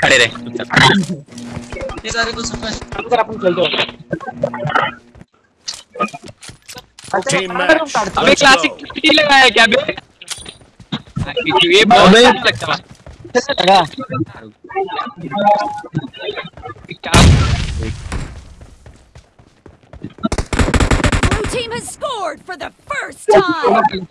खड़े रहे अबे क्लासिक कितनी लगाया क्या बे? ये बहुत अच्छा लगता है। लगा। Blue team has scored for the first time!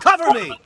Cover me!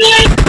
Yeah.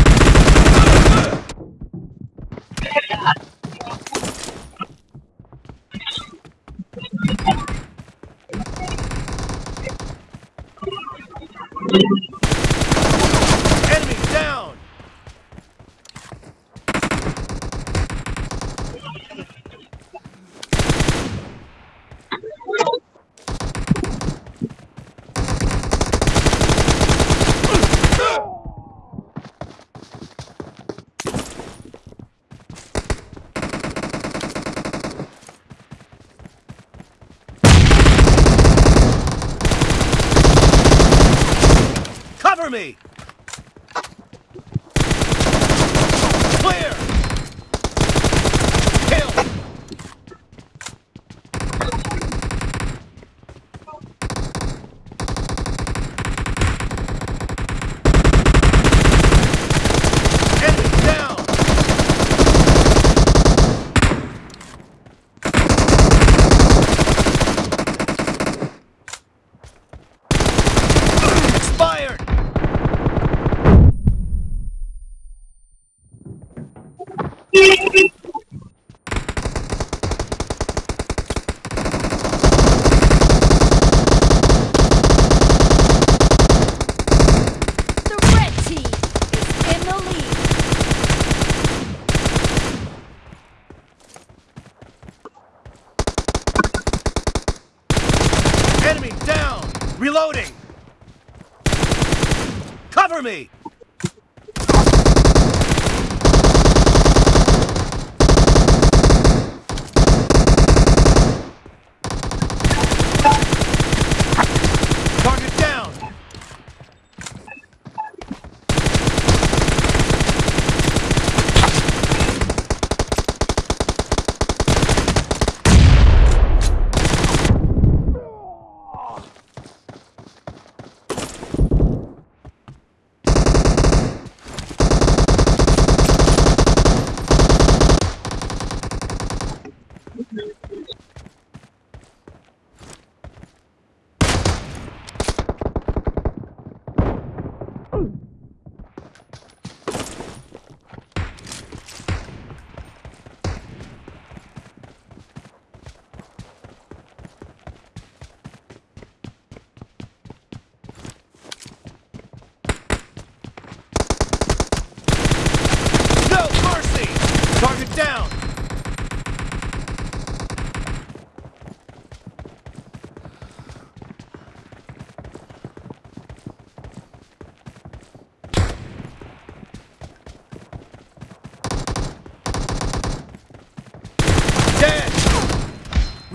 Me. Clear. Kill. Enemy down. Expired. The red team is in the lead. Enemy down. Reloading. Cover me.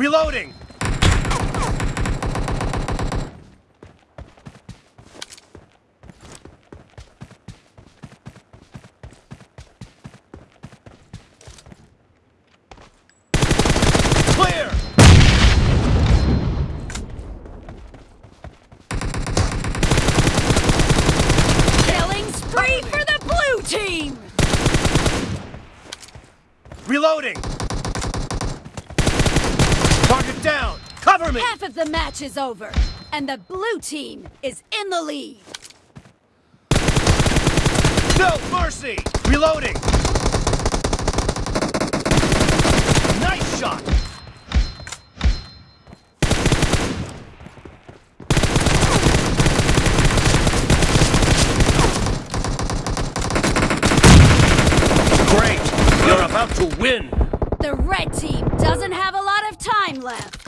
Reloading. Reloading! Target down! Cover me! Half of the match is over, and the blue team is in the lead. No mercy! Reloading! Nice shot! Great! You're about to win! The red team doesn't have a lot of time left.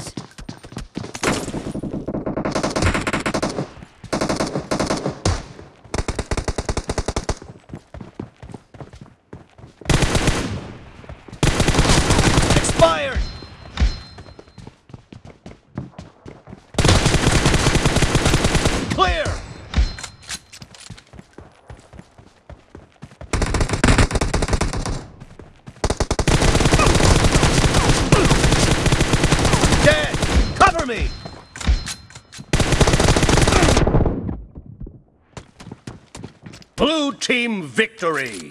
Expired! Clear! Dead! Cover me! Team victory!